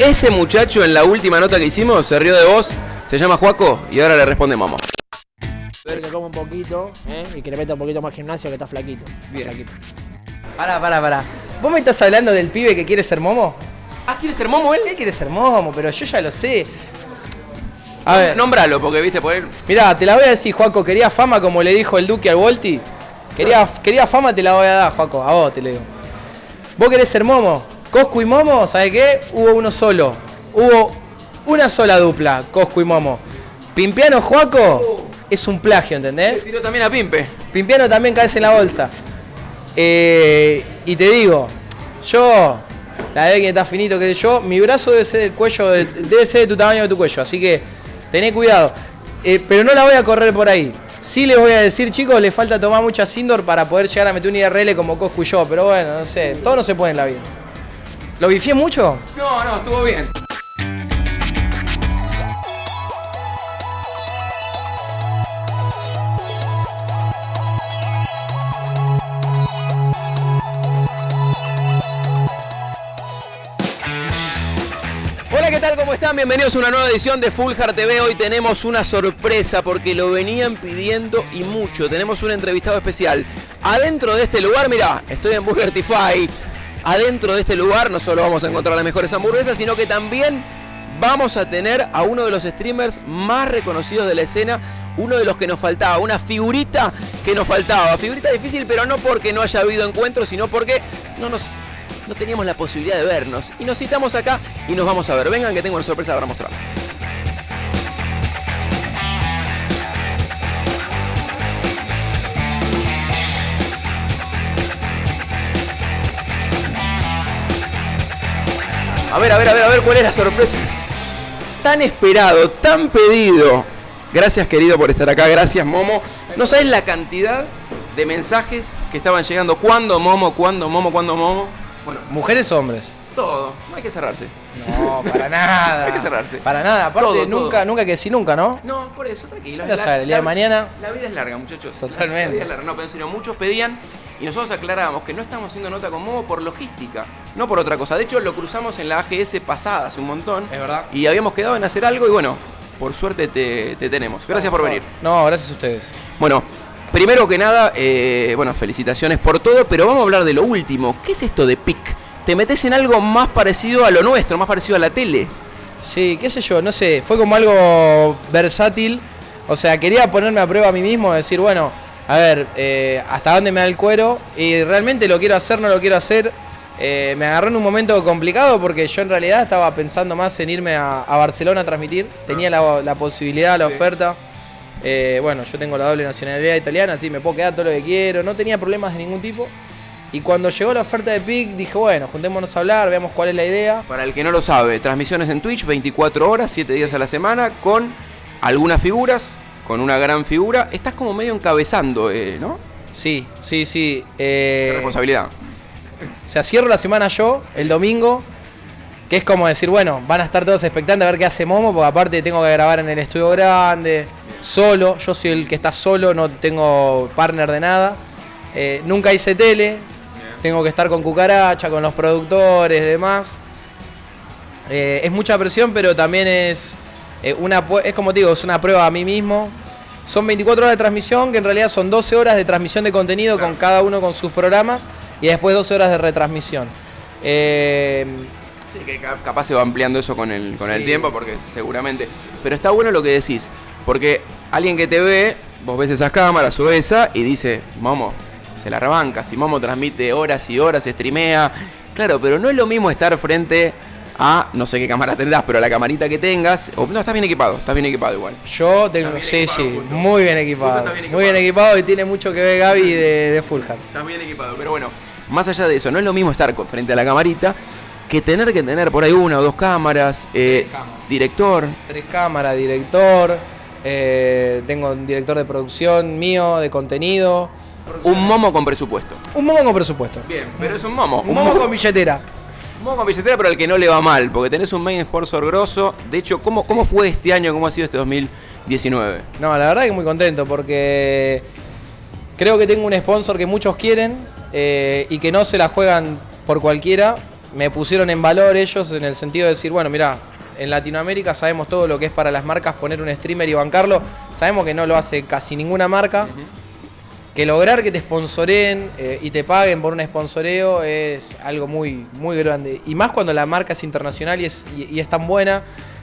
Este muchacho en la última nota que hicimos se rió de vos, se llama Juaco y ahora le responde Momo. Ver que come un poquito ¿eh? y que le meta un poquito más gimnasio que está flaquito. Bien. Flaquito. Pará, pará, pará. ¿Vos me estás hablando del pibe que quiere ser momo? Ah, ¿quiere ser Momo él? Él quiere ser momo, pero yo ya lo sé. A ver, Nombralo, porque viste por él. mirá, te la voy a decir, Juaco. ¿Quería fama como le dijo el Duque al Volti? Quería, quería fama, te la voy a dar, Juaco. A vos te lo digo. ¿Vos querés ser momo? Coscu y Momo, ¿sabes qué? Hubo uno solo. Hubo una sola dupla, Coscu y Momo. Pimpiano Juaco es un plagio, Le ¿entendés? tiró también a Pimpe. Pimpiano también caes en la bolsa. Eh, y te digo, yo, la de que está finito que yo, mi brazo debe ser del cuello, de- debe ser de tu tamaño de tu cuello, así que tené cuidado. Eh, pero no la voy a correr por ahí. Sí les voy a decir, chicos, le falta tomar mucha Sindor para poder llegar a meter un IRL como Coscu y yo, pero bueno, no sé, todo no se puede en la vida. ¿Lo bifié mucho? No, no, estuvo bien. Hola, ¿qué tal? ¿Cómo están? Bienvenidos a una nueva edición de Full Heart TV. Hoy tenemos una sorpresa porque lo venían pidiendo y mucho. Tenemos un entrevistado especial. Adentro de este lugar, mira, estoy en Burger Tify. Adentro de este lugar no solo vamos a encontrar las mejores hamburguesas, sino que también vamos a tener a uno de los streamers más reconocidos de la escena, uno de los que nos faltaba, una figurita que nos faltaba. Figurita difícil, pero no porque no haya habido encuentros, sino porque no nos no teníamos la posibilidad de vernos. Y nos citamos acá y nos vamos a ver. Vengan que tengo una sorpresa para mostrarles. A ver, a ver, a ver, a ver cuál es la sorpresa. Tan esperado, tan pedido. Gracias querido por estar acá, gracias Momo. No sabes la cantidad de mensajes que estaban llegando. ¿Cuándo Momo? ¿Cuándo Momo? ¿Cuándo Momo? Bueno, ¿Mujeres hombres? todo. No hay que cerrarse. No, para nada. Hay que cerrarse. Para nada. Aparte, Todo, nunca, todo. nunca que decir nunca, ¿no? No, por eso, tranquilo. Ya sabes, el día de mañana- La vida es larga, muchachos. Totalmente. La vida es larga, no, pero en serio, muchos pedían y nosotros aclarábamos que no estamos haciendo nota con Momo por logística, no por otra cosa. De hecho, lo cruzamos en la AGS pasada hace un montón. Es verdad. Y habíamos quedado en hacer algo y bueno, por suerte te, te tenemos. Gracias por venir. No, gracias a ustedes. Bueno, primero que nada, eh, bueno, felicitaciones por todo, pero vamos a hablar de lo último. ¿Qué es esto de PIC? Te metes en algo más parecido a lo nuestro, más parecido a la tele. Sí, qué sé yo, no sé, fue como algo versátil. O sea, quería ponerme a prueba a mí mismo, decir, bueno, a ver, eh, hasta dónde me da el cuero. Y realmente lo quiero hacer, no lo quiero hacer. Eh, me agarró en un momento complicado porque yo en realidad estaba pensando más en irme a, a Barcelona a transmitir. Tenía la, la posibilidad, la oferta. Eh, bueno, yo tengo la doble nacionalidad italiana, así me puedo quedar todo lo que quiero. No tenía problemas de ningún tipo. Y cuando llegó la oferta de PIC, dije, bueno, juntémonos a hablar, veamos cuál es la idea. Para el que no lo sabe, transmisiones en Twitch 24 horas, 7 días a la semana, con algunas figuras, con una gran figura. Estás como medio encabezando, eh, ¿no? Sí, sí, sí. Qué Eh, responsabilidad. o sea, cierro la semana yo, el domingo, que es como decir, bueno, van a estar todos expectantes a ver qué hace Momo, porque aparte tengo que grabar en el estudio grande, solo, yo soy el que está solo, no tengo partner de nada. Eh, nunca hice tele, tengo que estar con Cucaracha, con los productores, demás. Eh, es mucha presión, pero también es eh, una es como te digo, es una prueba a mí mismo. Son 24 horas de transmisión, que en realidad son 12 horas de transmisión de contenido con cada uno con sus programas y después 12 horas de retransmisión. Eh, Sí, que ca- capaz se va ampliando eso con el, con el tiempo, porque seguramente. Pero está bueno lo que decís, porque alguien que te ve, vos ves esas cámaras o esa y dice, Momo, se la rebanca. Si Momo transmite horas y horas, streamea. Claro, pero no es lo mismo estar frente a, no sé qué cámara tendrás, pero la camarita que tengas. O, no, estás bien equipado, estás bien equipado igual. yo tengo, sí, equipado, sí, punto. muy bien equipado. Muy bien equipado. y tiene mucho que ver Gaby de, de Fulham. Estás bien equipado, pero bueno, más allá de eso, no es lo mismo estar con- frente a la camarita que tener que tener por ahí una o dos cámaras, eh, cámaras. director. Tres cámaras, director, eh, tengo un director de producción mío, de contenido. Un momo con presupuesto. Un momo con presupuesto. Bien, pero es un momo. Un momo con billetera. Un momo con billetera, pero al que no le va mal, porque tenés un main sponsor grosso. De hecho, ¿cómo, ¿cómo fue este año? ¿Cómo ha sido este 2019? No, la verdad que muy contento porque creo que tengo un sponsor que muchos quieren eh, y que no se la juegan por cualquiera. me pusieron en valor ellos en el sentido de decir, bueno, mira, en Latinoamérica sabemos todo lo que es para las marcas poner un streamer y bancarlo. Sabemos que no lo hace casi ninguna marca. Que lograr que te sponsoren eh, y te paguen por un sponsoreo es algo muy, muy grande. Y más cuando la marca es internacional y es, y- y es tan buena.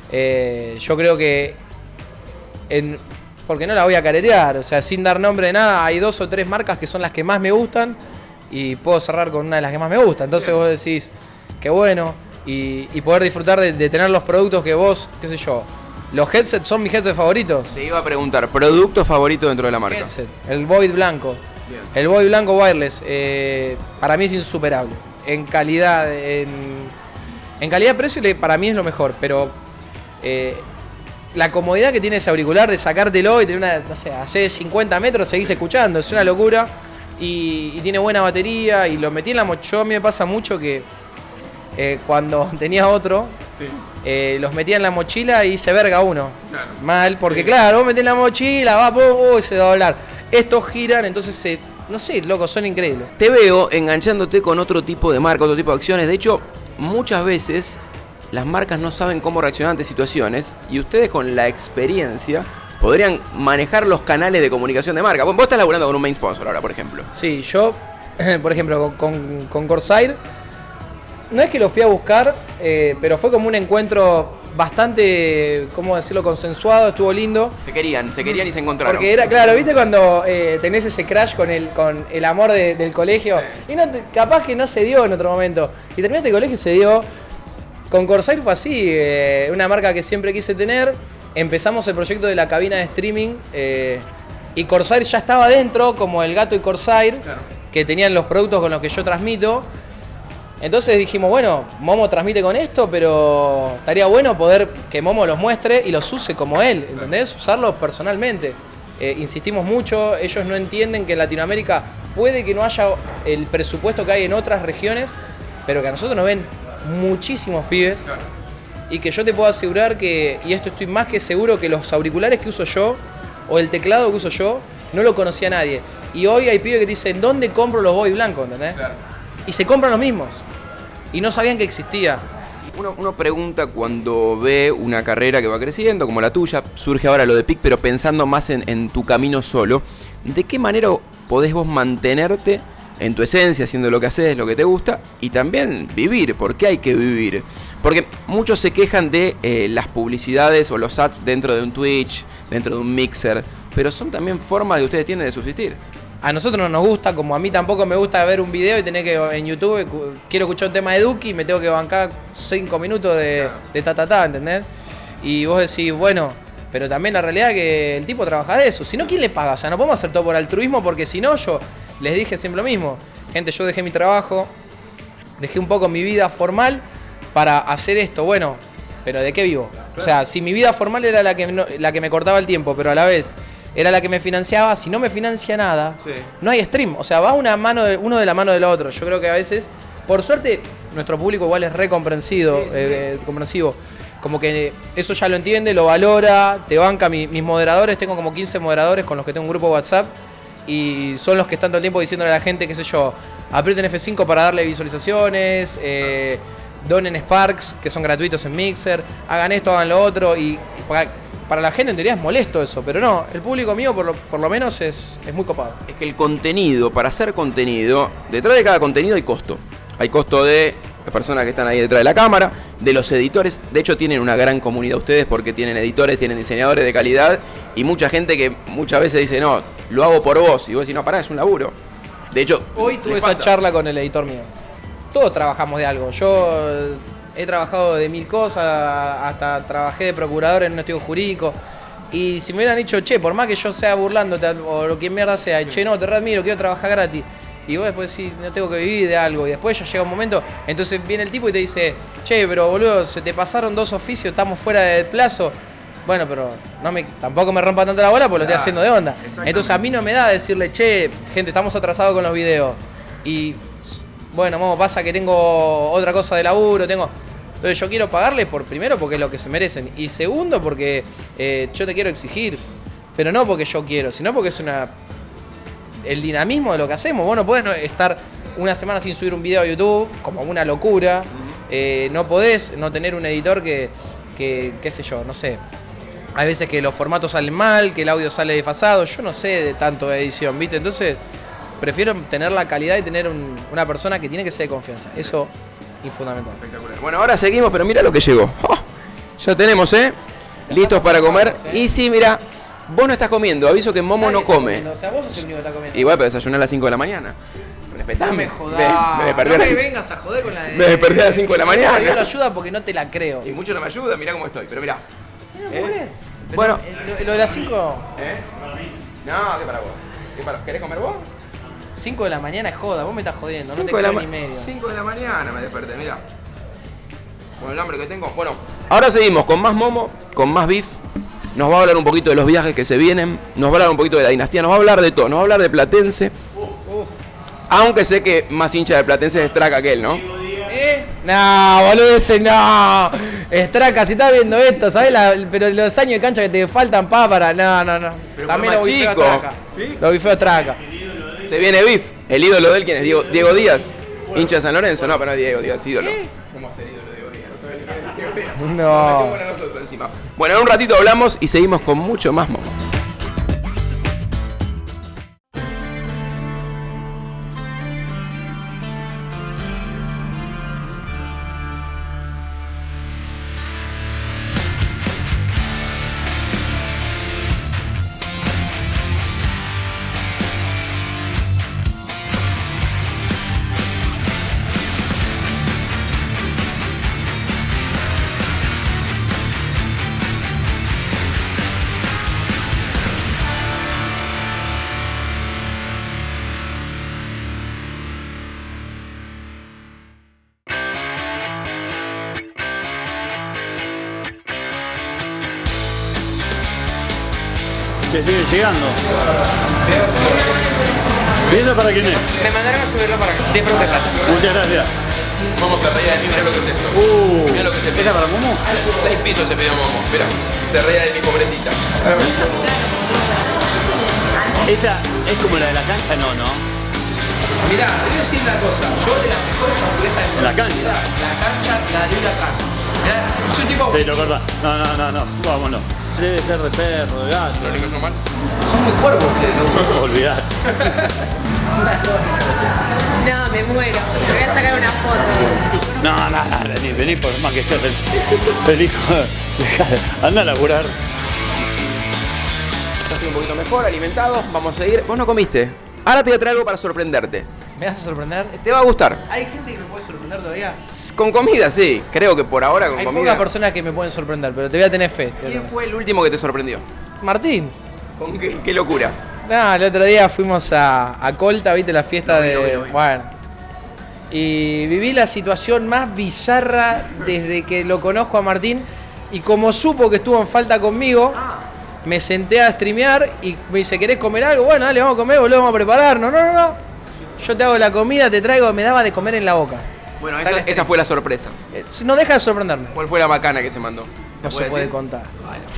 eh, yo creo que en- porque no la voy a caretear, o sea, sin dar nombre de nada, hay dos o tres marcas que son las que más me gustan y puedo cerrar con una de las que más me gusta. Entonces vos decís, qué bueno, y, y poder disfrutar de, de tener los productos que vos, qué sé yo, los headsets son mis headsets favoritos. Te iba a preguntar, ¿producto favorito dentro de la marca? Headset, el Void blanco. El Void blanco wireless, eh, para mí es insuperable. En calidad, en, en calidad-precio para mí es lo mejor, pero eh, la comodidad que tiene ese auricular de sacártelo y tener una, no sé, hace 50 metros seguís escuchando, es una locura. Y, y tiene buena batería y lo metí en la mochila. Yo a mí me pasa mucho que eh, cuando tenía otro, eh, los metía en la mochila y se verga uno. Mal, porque claro, vos metés en la mochila, va, pum, uy, se va a doblar. Estos giran, entonces se. No sé, loco, son increíbles. Te veo enganchándote con otro tipo de marca, otro tipo de acciones. De hecho, muchas veces las marcas no saben cómo reaccionar ante situaciones y ustedes con la experiencia podrían manejar los canales de comunicación de marca. Vos vos estás laburando con un main sponsor ahora, por ejemplo. Sí, yo, por ejemplo, con, con, con Corsair, no es que lo fui a buscar, eh, pero fue como un encuentro bastante, ¿cómo decirlo?, consensuado, estuvo lindo. Se querían, se querían y se encontraron. Porque era, claro, ¿viste cuando eh, tenés ese crash con el, con el amor de- del colegio? Y no capaz que no se dio en otro momento. Y terminaste el colegio y se dio. Con Corsair fue así, eh, una marca que siempre quise tener. Empezamos el proyecto de la cabina de streaming eh, y Corsair ya estaba dentro, como el gato y Corsair, que tenían los productos con los que yo transmito. Entonces dijimos, bueno, Momo transmite con esto, pero estaría bueno poder que Momo los muestre y los use como él, ¿entendés? Usarlos personalmente. Eh, insistimos mucho, ellos no entienden que en Latinoamérica puede que no haya el presupuesto que hay en otras regiones, pero que a nosotros nos ven muchísimos pibes. Y que yo te puedo asegurar que, y esto estoy más que seguro, que los auriculares que uso yo, o el teclado que uso yo, no lo conocía nadie. Y hoy hay pibes que te dicen, ¿dónde compro los Boy blancos? ¿Entendés? Y se compran los mismos. Y no sabían que existía. Uno, pregunta cuando ve una carrera que va creciendo, como la tuya, surge ahora lo de PIC, pero pensando más en, tu camino solo, ¿de qué manera podés vos mantenerte en tu esencia, haciendo lo que haces, lo que te gusta, y también vivir? ¿Por qué hay que vivir? Porque muchos se quejan de eh, las publicidades o los ads dentro de un Twitch, dentro de un mixer, pero son también formas que ustedes tienen de subsistir. A nosotros no nos gusta, como a mí tampoco me gusta ver un video y tener que en YouTube, cu- quiero escuchar un tema de Duki y me tengo que bancar 5 minutos de, de ta ta ta, ¿entendés? Y vos decís, bueno, pero también la realidad es que el tipo trabaja de eso. Si no, ¿quién le paga? O sea, no podemos hacer todo por altruismo porque si no, yo les dije siempre lo mismo. Gente, yo dejé mi trabajo, dejé un poco mi vida formal para hacer esto. Bueno, pero ¿de qué vivo? O sea, si mi vida formal era la que, no- la que me cortaba el tiempo, pero a la vez era la que me financiaba, si no me financia nada, Sí. no hay stream. O sea, va una mano de- uno de la mano del otro. Yo creo que a veces, por suerte, nuestro público igual es re comprensido, eh, comprensivo. Como que eso ya lo entiende, lo valora, te banca. Mi- mis moderadores, tengo como 15 moderadores con los que tengo un grupo WhatsApp y son los que están todo el tiempo diciéndole a la gente, qué sé yo, aprieten F5 para darle visualizaciones, eh, donen Sparks, que son gratuitos en Mixer, hagan esto, hagan lo otro. Y para, para la gente en teoría es molesto eso, pero no, el público mío por lo, por lo menos es, es muy copado. Es que el contenido, para hacer contenido, detrás de cada contenido hay costo. Hay costo de las personas que están ahí detrás de la cámara, de los editores. De hecho, tienen una gran comunidad ustedes porque tienen editores, tienen diseñadores de calidad y mucha gente que muchas veces dice, no, lo hago por vos. Y vos decís, no, pará, es un laburo. De hecho, Hoy tuve esa pasa. charla con el editor mío. Todos trabajamos de algo. Yo he trabajado de mil cosas, hasta trabajé de procurador en un estudio jurídico. Y si me hubieran dicho, che, por más que yo sea burlándote o lo que mierda sea, che, no, te readmiro, quiero trabajar gratis. Y vos después sí, no tengo que vivir de algo. Y después ya llega un momento, entonces viene el tipo y te dice, che, pero boludo, se te pasaron dos oficios, estamos fuera del plazo. Bueno, pero no me, tampoco me rompa tanto la bola porque lo estoy haciendo de onda. Entonces a mí no me da decirle, che, gente, estamos atrasados con los videos. Y bueno, Momo, pasa que tengo otra cosa de laburo, tengo. Entonces yo quiero pagarles por primero porque es lo que se merecen. Y segundo porque eh, yo te quiero exigir. Pero no porque yo quiero, sino porque es una. el dinamismo de lo que hacemos. Vos no podés estar una semana sin subir un video a YouTube, como una locura. eh, no podés no tener un editor que, que, qué sé yo, no sé. Hay veces que los formatos salen mal, que el audio sale desfasado. Yo no sé de tanto de edición, ¿viste? Entonces, prefiero tener la calidad y tener un- una persona que tiene que ser de confianza. Eso es fundamental. Espectacular. Bueno, ahora seguimos, pero mira lo que llegó. ¡Oh! Ya tenemos, ¿eh? Listos para comer. Y sí, mira, vos no estás comiendo. Aviso que Momo no come. O sea, vos sos el único que está comiendo. Igual, pero desayuné a las 5 de la mañana. No Respetame. me jodas. Me, me desperté no me vengas a joder con la de... Me desperté a las cinco de la No mañana. pido la ayuda porque no te la creo. Y mucho no me ayuda, mirá cómo estoy. Pero mirá. ¿Eh? Pero, Bueno. eh, Lo, lo de las 5 ¿Eh? No, ¿qué para vos? ¿Qué para- ¿Querés comer vos? 5 de la mañana es joda, vos me estás jodiendo, no te Cinco de la creo ni medio. 5 de la mañana me desperté, mira. Con el hambre que tengo. Bueno, ahora seguimos con más momo, con más beef. Nos va a hablar un poquito de los viajes que se vienen. Nos va a hablar un poquito de la dinastía. Nos va a hablar de todo. Nos va a hablar de Platense. Aunque sé que más hincha de Platense es Straca que él, ¿no? ¿Eh? No, boludo, ese no. Estraca, si estás viendo esto, ¿sabes? La- pero los años de cancha que te faltan pa para. No, no, no. Pero También lo más bifeo. Estraca. ¿Sí? Lo bifeo Estraca. Se viene beef. El ídolo de él, ¿quién es? Diego, Diego Díaz. Hincha de San Lorenzo. No, pero no es Diego Díaz, ídolo. ¿Cómo ser ídolo de Diego Díaz? ¿No Diego Díaz? No. Bueno, en un ratito hablamos y seguimos con mucho más momo. Que sigue llegando. ¿Viendo para quién es? Me mandaron a subirlo para acá. De protestar. Muchas gracias. Vamos a reír de mí, mirá lo que es esto. Uh, Mirá lo que se ¿Esa para Momo? Seis pisos se pidió Momo. Mirá, se reía de mi pobrecita. Esa es como la de la cancha, no, ¿no? Mirá, te voy a decir una cosa. Yo de las mejores hamburguesas de La cancha. La cancha la de la cancha. Un tipo. Sí, lo corta. No, no, no, no. Vámonos. Debe ser de perro, de gato. ¿Lo único mal? Son muy cuervos ustedes, loco. Olvidar. No, me muero. Me voy a sacar una foto. No, no, no, vení, vení por más que sea feliz. Feliz. Anda a laburar. Estoy un poquito mejor, alimentado. Vamos a seguir. Vos no comiste. Ahora te voy a traer algo para sorprenderte. ¿Me vas a sorprender? Te va a gustar. ¿Hay gente que me puede sorprender todavía? Con comida, sí. Creo que por ahora con Hay comida. pocas personas que me pueden sorprender, pero te voy a tener fe. ¿Quién fue el último que te sorprendió? Martín. ¿Con qué, qué locura? No, el otro día fuimos a, a Colta, viste la fiesta de. vi. Bueno. Y viví la situación más bizarra desde que lo conozco a Martín. Y como supo que estuvo en falta conmigo, Ah. me senté a streamear y me dice, ¿querés comer algo? Bueno, dale, vamos a comer, boludo, vamos a prepararnos. No, no, no. Yo te hago la comida, te traigo, me daba de comer en la boca. Bueno, esa, fue la sorpresa. Eh, No deja de sorprenderme. ¿Cuál fue la macana que se mandó? No se puede decir? contar.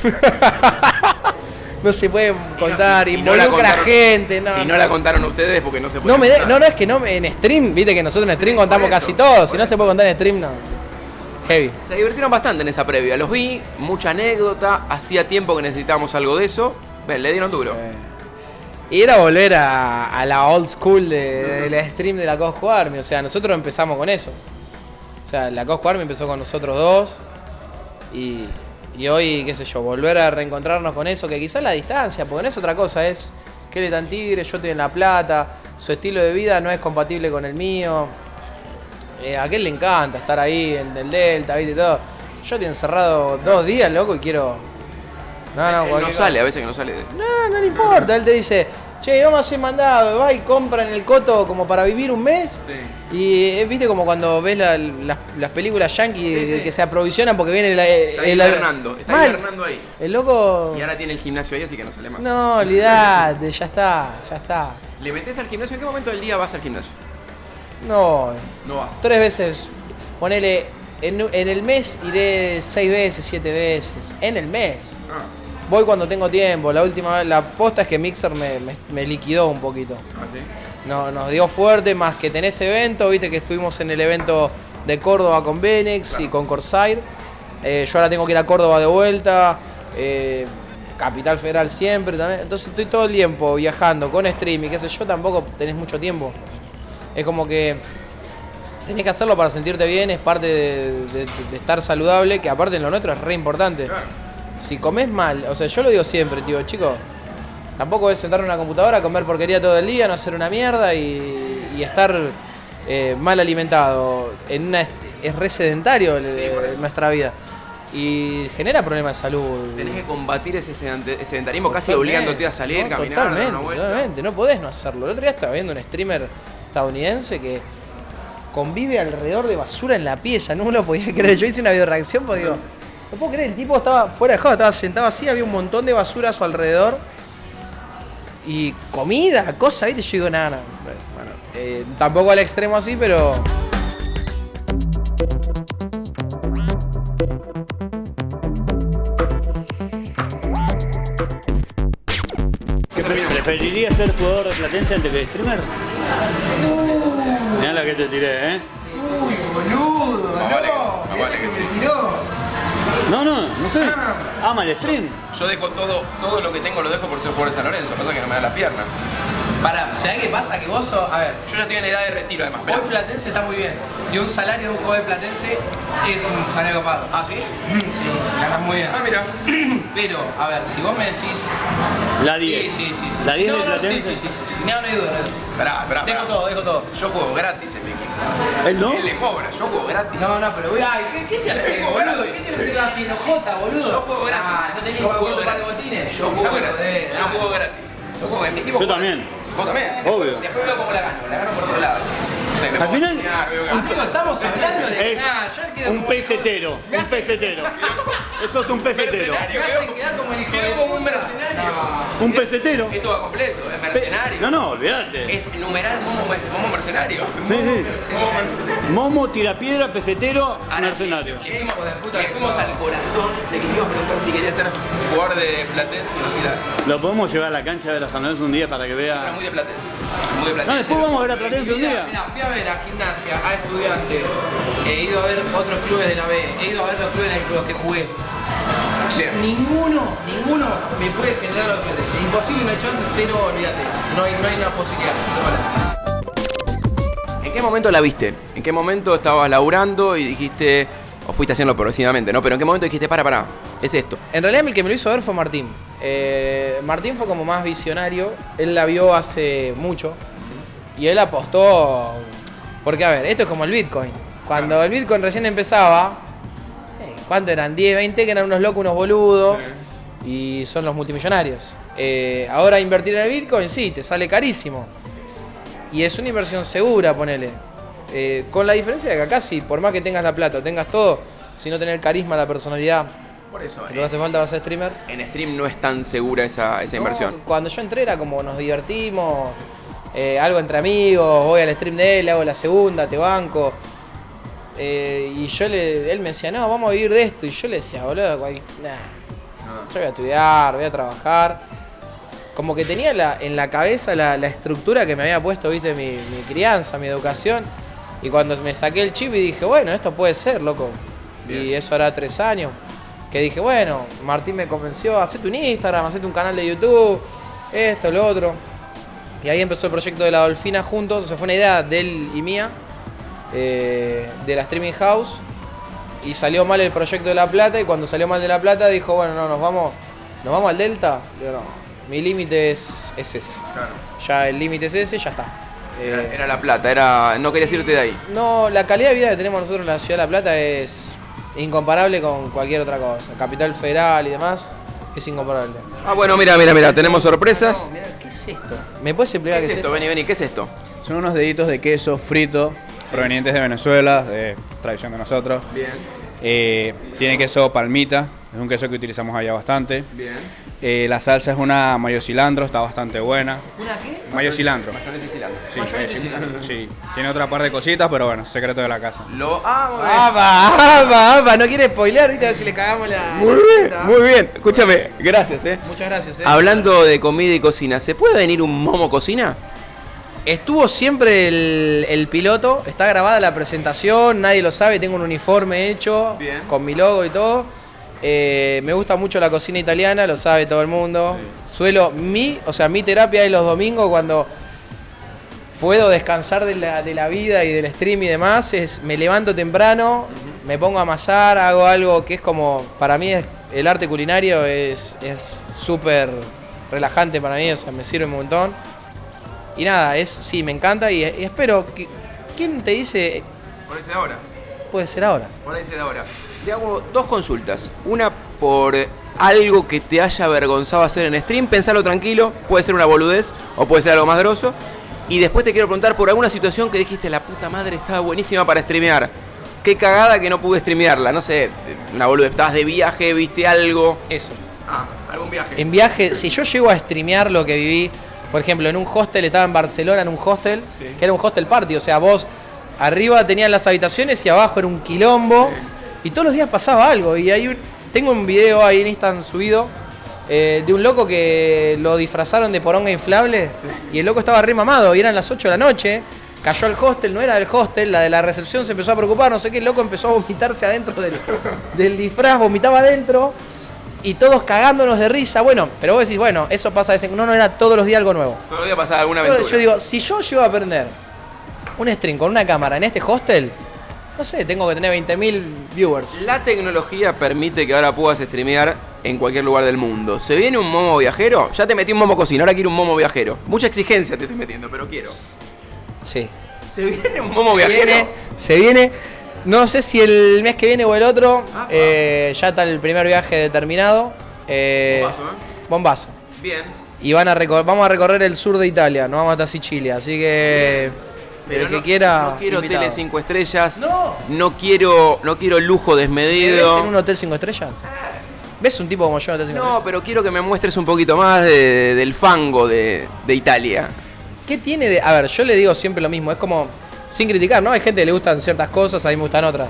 no se puede contar, Si no la involucra contaron- gente, no. Si no la contaron ustedes es porque no se puede No, me de- contar. no, no, es que no en stream, viste que nosotros en stream contamos eso, casi todo. Si no se puede contar en stream, no. Heavy. Se divirtieron bastante en esa previa. Los vi, mucha anécdota. Hacía tiempo que necesitábamos algo de eso. Ven, le dieron duro. Eh, Y era volver a, a la old school de, de la stream de la Cosco Army. O sea, nosotros empezamos con eso. O sea, la Cosco Army empezó con nosotros dos. Y, y hoy, qué sé yo, volver a reencontrarnos con eso, que quizás la distancia, porque no es otra cosa, es que él tan tigre, yo estoy en La Plata, su estilo de vida no es compatible con el mío. Eh, a aquel le encanta estar ahí en el Delta, viste y todo. Yo estoy encerrado dos días, loco, y quiero. No, no, Él no cosa. sale, a veces que no sale. No, no le importa. Él te dice, che, vamos a hacer mandado. Va y compra en el coto como para vivir un mes. Y eh, viste como cuando ves la- las, las películas yankee Sí, sí. que se aprovisionan porque viene el. Está el- está Mal. ahí. El loco. Y ahora tiene el gimnasio ahí, así que no sale más. No, olvidate, ya está, ya está. ¿Le metes al gimnasio? ¿En qué momento del día vas al gimnasio? No, No vas. tres veces. Ponele, en, en el mes iré seis veces, siete veces. En el mes. Ah, Voy cuando tengo tiempo. La última vez, la posta es que Mixer me, me- me liquidó un poquito. ah, sí. No, nos dio fuerte, más que tenés evento, viste que estuvimos en el evento de Córdoba con Benex y con Corsair. Eh, yo ahora tengo que ir a Córdoba de vuelta. eh, Capital Federal siempre también. Entonces estoy todo el tiempo viajando con stream y qué sé yo, tampoco tenés mucho tiempo. Es como que tenés que hacerlo para sentirte bien, es parte de, de- de estar saludable, que aparte en lo nuestro es re importante. Si comes mal, o sea, yo lo digo siempre, tío, chicos, tampoco es sentar en una computadora, comer porquería todo el día, no hacer una mierda y, y estar eh, mal alimentado. En una, es re sedentario el- eso. nuestra vida. Y genera problemas de salud. Tenés que combatir ese sedent- ese sedentarismo casi obligándote a salir, no, caminar, dar Totalmente, una vuelta. totalmente, no podés no hacerlo. El otro día estaba viendo un streamer estadounidense que convive alrededor de basura en la pieza, no me lo podía creer. Yo hice una video reacción porque digo, no puedo creer, el tipo estaba fuera de joda, estaba sentado así, había un montón de basura a su alrededor. Y comida, cosas, ¿viste? Yo digo, nada, nada. Bueno, eh, tampoco al extremo así, pero. ¿Preferirías ser jugador de Platense antes que streamer? Mirá la que te tiré, ¿eh? Vale que sí, más vale que sí. No, no, no sé. Ama el stream. Yo dejo todo, todo lo que tengo lo dejo por ser jugador de San Lorenzo, pasa que no me da las piernas. Para, ¿sabés qué pasa? Que vos sos. A ver, Yo ya estoy en edad de retiro además, hoy Platense está muy bien. Y un salario de un jugador de Platense es un salario copado. ¿Ah, sí? Sí, se gana muy bien. Ah, mira. Pero, a ver, si vos me decís. La Sí, 10. sí, sí. sí. La 10 no, de no, sí, Platense. sí, sí, sí, sí. No, no hay duda, no hay duda. Dejo todo, dejo todo. Yo juego gratis en mi equipo. ¿Él no? Él le cobra, yo juego gratis. No, no, pero voy ay, ¿qué, qué te juego boludo? ¿Qué te lo tiras así, enojota, boludo? Yo juego gratis. Ah, no tenés yo juego gratis. de botines. Yo juego gratis. Yo juego gratis. Yo juego en mi equipo. Yo juego también. gratis. ¿Vos también? Obvio. Después veo cómo la gano. La gano por otro lado. O sea, me Al final-. Amigo, estamos hablando de. Es Nah, ya quedo un pesetero. Un pesetero. Eso es un pesetero. Me quedo- hacen quedar como el hijo quedo de como un puta. Mercenario. Un pesetero. Esto va completo, es mercenario. No, no, olvídate. Es numeral momo, momo mercenario. Sí, sí. Momo mercenario. Momo, tirapiedra, pesetero, Ahora, mercenario. Le fuimos, le al corazón, le quisimos preguntar si quería ser jugador de Platense y nos tira. Lo podemos llevar a la cancha de la San Lorenzo un día para que Era vea. muy de Platense. Muy de Platense. No, después vamos a ver a Platense un día. Mira, fui a ver a gimnasia, a estudiantes, he ido a ver otros clubes de la B, he ido a ver los clubes en los que jugué. Bien. Ninguno, ninguno me puede generar lo que es Imposible, no hay chance, cero, olvídate. No hay, no hay una posibilidad. Sola. ¿En qué momento la viste? ¿En qué momento estabas laburando y dijiste, o fuiste haciendo progresivamente, ¿no? Pero ¿en qué momento dijiste, para, para, es esto? En realidad el que me lo hizo ver fue Martín. Eh, Martín fue como más visionario, él la vio hace mucho y él apostó, porque a ver, esto es como el Bitcoin. Cuando el Bitcoin recién empezaba, ¿cuánto eran? 10, 20, que eran unos locos, unos boludos y son los multimillonarios. Eh, ahora invertir en el Bitcoin, sí, te sale carísimo. Y es una inversión segura, ponele. Eh, con la diferencia de que acá sí, por más que tengas la plata, o tengas todo, si no tenés el carisma, la personalidad, Por eso, lo que hace falta para ser streamer. en stream no es tan segura esa, esa No, inversión. cuando yo entré era como nos divertimos, eh, algo entre amigos, voy al stream de él, hago la segunda, te banco. Eh, y yo le, él me decía, no, vamos a vivir de esto. Y yo le decía, boludo, cual- nah, yo voy a estudiar, voy a trabajar. Como que tenía la- en la cabeza la, la estructura que me había puesto, viste, mi, mi crianza, mi educación. Y cuando me saqué el chip y dije, bueno, esto puede ser, loco. Y eso hará tres años. Que dije, bueno, Martín me convenció, hacete un Instagram, hacete un canal de YouTube, esto, lo otro. Y ahí empezó el proyecto de la Dolfina juntos. O sea, fue una idea de él y mía, eh, de la Streaming House. Y salió mal el proyecto de La Plata. Y cuando salió mal de La Plata, dijo, bueno, no, nos vamos, nos vamos al Delta. Digo, no, mi límite es, es ese. Ya el límite es ese, ya está. Era, Eh, era la plata, era no querías irte de ahí. no, la calidad de vida que tenemos nosotros en la ciudad de La Plata es incomparable con cualquier otra cosa. Capital Federal y demás es incomparable. Ah, bueno, mira, mira, mira, tenemos sorpresas. ¿qué es esto? ¿Me puedes ¿Qué explicar qué es esto? esto? Vení, vení, ¿qué es esto? Son unos deditos de queso frito provenientes de Venezuela, de tradición de nosotros. Bien, Eh, tiene queso palmita, es un queso que utilizamos allá bastante. bien. Eh, la salsa es una mayo cilantro, está bastante buena. ¿Una qué? Mayo cilantro. Mayonesa y cilantro. Sí, Mayonesa y eh, cilantro. sí. Tiene otra par de cositas, pero bueno, secreto de la casa. Lo. Ah, muy bien. ¡Apa! ¡Apa! ¡Apa! No quiere spoilear, viste, a ver si le cagamos la. Muy bien, muy bien. Escúchame, gracias, eh. Muchas gracias, eh. Hablando de comida y cocina, ¿se puede venir un momo cocina? Estuvo siempre el, el piloto, está grabada la presentación, nadie lo sabe, tengo un uniforme hecho Bien. con mi logo y todo. Eh, me gusta mucho la cocina italiana, lo sabe todo el mundo. Suelo, mi, o sea, mi terapia es los domingos cuando puedo descansar de la, de la vida y del stream y demás, es me levanto temprano, me pongo a amasar, hago algo que es como, para mí es- el arte culinario es es súper relajante para mí, o sea, me sirve un montón. Y nada, es, sí, me encanta y, y espero que... ¿Quién te dice? Ponese ahora. Puede ser ahora. Ponese ahora. Te hago dos consultas. Una por algo que te haya avergonzado hacer en stream. Pensalo tranquilo. Puede ser una boludez o puede ser algo más grosso. Y después te quiero preguntar por alguna situación que dijiste, la puta madre estaba buenísima para streamear. Qué cagada que no pude streamearla. No sé, una boludez. Estabas de viaje, viste algo. Eso. Ah, algún viaje. En viaje, si yo llego a streamear lo que viví, por ejemplo, en un hostel, estaba en Barcelona en un hostel, que era un hostel party, o sea, vos arriba tenían las habitaciones y abajo era un quilombo, y todos los días pasaba algo, y hay un- tengo un video ahí en Instagram subido, eh, de un loco que lo disfrazaron de poronga inflable, y el loco estaba re mamado, y eran las 8 de la noche, cayó al hostel, no era del hostel, la de la recepción se empezó a preocupar, no sé qué, el loco empezó a vomitarse adentro del, del disfraz, vomitaba adentro, y todos cagándonos de risa. Bueno, pero vos decís, bueno, eso pasa a veces. No, no era todos los días algo nuevo. Todos los días pasaba alguna aventura. yo digo, si yo llego a aprender un stream con una cámara en este hostel, no sé, tengo que tener 20.000 viewers. La tecnología permite que ahora puedas streamear en cualquier lugar del mundo. ¿Se viene un momo viajero? Ya te metí un momo cocina, ahora quiero un momo viajero. Mucha exigencia te estoy metiendo, pero quiero. Sí. ¿Se viene un momo Se viajero? viene, se viene. No sé si el mes que viene o el otro. Apa. eh, ya está el primer viaje determinado. Eh, Bombazo, ¿eh? bombazo. Bien. Y van a vamos a recorrer el sur de Italia, no vamos hasta Sicilia. Así que. Pero el que no, quiera. no quiero invitado. tele 5 estrellas. No. No quiero, no quiero lujo ¿Me ves desmedido. en un hotel 5 estrellas? ¿Ves un tipo como yo en un hotel 5 No, pero quiero que me muestres un poquito más de- del fango de, de Italia. ¿Qué tiene de.? A ver, yo le digo siempre lo mismo, es como. Sin criticar, ¿no? Hay gente que le gustan ciertas cosas, a mí me gustan otras.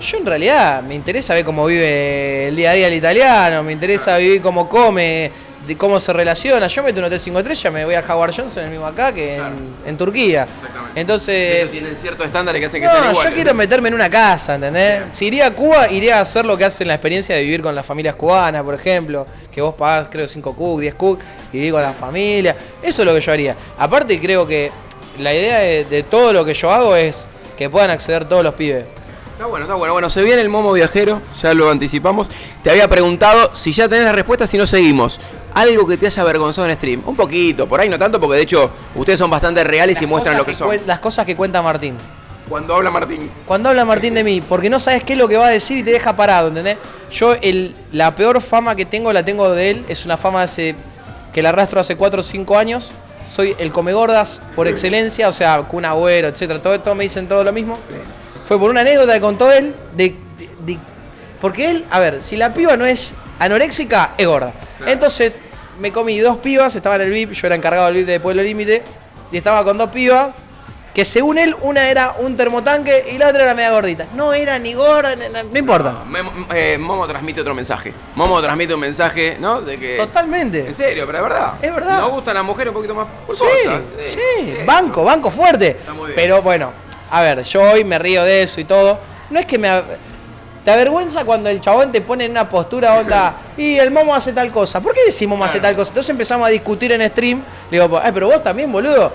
Yo en realidad me interesa ver cómo vive el día a día el italiano, me interesa vivir cómo come, de cómo se relaciona. Yo meto un hotel 5 estrellas, me voy a Howard Johnson, el mismo acá, que en, en Turquía. Entonces. Pero tienen ciertos estándares que hacen que sean No, iguales. yo quiero meterme en una casa, ¿entendés? Si iría a Cuba, iría a hacer lo que hacen la experiencia de vivir con las familias cubanas, por ejemplo, que vos pagás, creo, 5 cook, 10 cook, y vivir con la familia. Eso es lo que yo haría. Aparte, creo que la idea de, de todo lo que yo hago es que puedan acceder todos los pibes. Está bueno, está bueno. Bueno, se viene el momo viajero, ya lo anticipamos. Te había preguntado si ya tenés la respuesta, si no seguimos. Algo que te haya avergonzado en stream. Un poquito, por ahí no tanto, porque de hecho ustedes son bastante reales y muestran lo que son. Las cosas que cuenta Martín. Cuando habla Martín. Cuando habla Martín de mí, porque no sabes qué es lo que va a decir y te deja parado, ¿entendés? Yo el, la peor fama que tengo la tengo de él, es una fama hace, que la arrastro hace 4 o 5 años. Soy el come gordas por excelencia, o sea, Kun Agüero, etcétera. Todo esto me dicen todo lo mismo. Fue por una anécdota que contó él, de, de- de- porque él, a ver, si la piba no es anoréxica, es gorda. Entonces me comí dos pibas, estaba en el VIP, yo era encargado del VIP de Pueblo Límite, y estaba con dos pibas, que según él, una era un termotanque y la otra era media gordita. No era ni gorda, no importa. Memo- eh, Momo transmite otro mensaje. Momo transmite un mensaje, ¿no? De que. Totalmente. En serio, pero es verdad. Es verdad. Nos gustan las mujeres un poquito más Sí, pulposas. sí, banco, banco fuerte. muy bien. Pero bueno, a ver, yo hoy me río de eso y todo. No es que me... Te avergüenza cuando el chabón te pone en una postura onda y el momo hace tal cosa. ¿Por qué decimos momo hace tal cosa? Entonces empezamos a discutir en stream. Le digo, ay, pero vos también, boludo.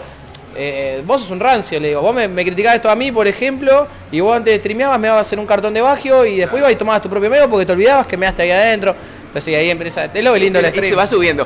Eh, vos sos un rancio, le digo. Vos me, me criticás esto a mí, por ejemplo, y vos antes de streameabas me dabas a hacer un cartón de bagio y después ibas y tomabas tu propio medio porque te olvidabas que me daste ahí adentro. Entonces ahí empieza. Es lo lindo Y stream. se va subiendo.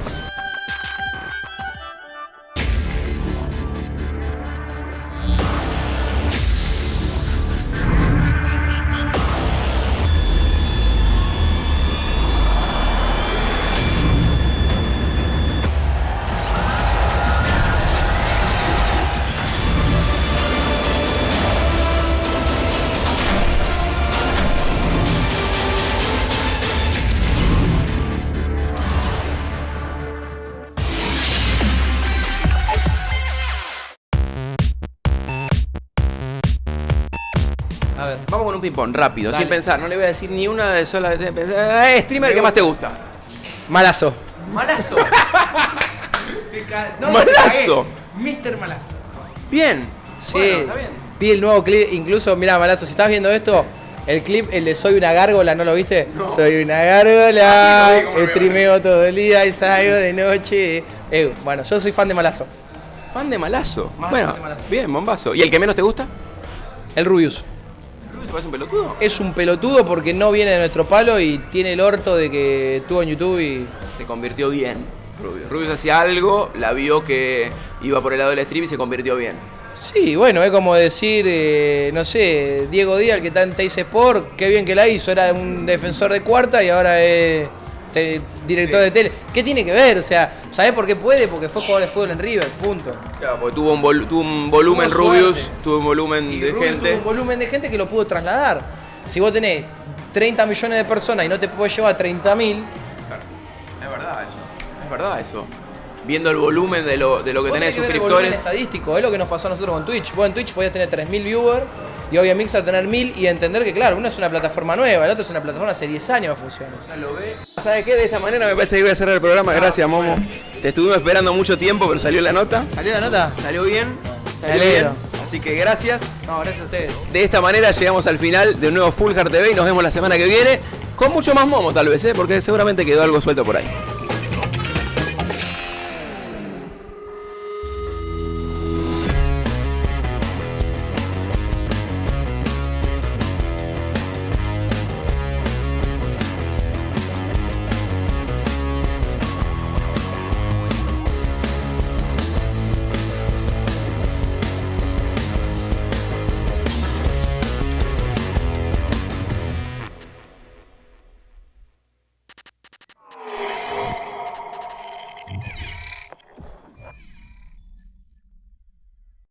Un ping-pong rápido, Dale. sin pensar. No le voy a decir ni una de solas. de pensar. Eh, streamer que más te gusta. Malazo. Malazo. No, Malazo. Mr. Malazo. Bien. Sí. Bueno, está bien. Vi el nuevo clip, incluso, mira, Malazo, si estás viendo esto, el clip, el de Soy una gárgola, ¿no lo viste? Soy una gárgola, me streameo todo el día y salgo de noche. Eh, bueno, yo soy fan de Malazo. Fan de malazo. Más bueno, fan de Malazo. bien, bombazo. ¿Y el que menos te gusta? El Rubius. ¿Te parece un pelotudo? Es un pelotudo porque no viene de nuestro palo y tiene el orto de que estuvo en YouTube y. Se convirtió bien. Rubius. Rubius hacía algo, la vio que iba por el lado del stream y se convirtió bien. Sí, bueno, es como decir, eh, no sé, Diego Díaz, el que está en Teis Sport, qué bien que la hizo, era un defensor de cuarta y ahora es director de tele. ¿Qué tiene que ver? O sea, ¿sabés por qué puede? Porque fue jugador de fútbol en River, punto. Claro, porque tuvo un, vol- tuvo un volumen Tuvo Rubius, tuvo un volumen Y de gente. tuvo un volumen de gente que lo pudo trasladar. Si vos tenés 30 millones de personas y no te podés llevar 30 mil, Es verdad eso. Es verdad eso. Viendo el volumen de lo, de lo que tenés de suscriptores. estadístico, es lo que nos pasó a nosotros con Twitch. Vos en Twitch podías tener 3.000 viewers y hoy en Mixer tener 1.000 y entender que, claro, uno es una plataforma nueva, el otro es una plataforma hace 10 años que funciona. ¿Sabes qué? De esta manera me parece que voy a cerrar el programa. Gracias, Momo. Te estuvimos esperando mucho tiempo, pero salió la nota. ¿Salió la nota? Salió bien. Salió bien. Así que gracias. No, gracias a ustedes. De esta manera llegamos al final de un nuevo Full Hard TV y nos vemos la semana que viene con mucho más Momo tal vez, ¿eh? porque seguramente quedó algo suelto por ahí.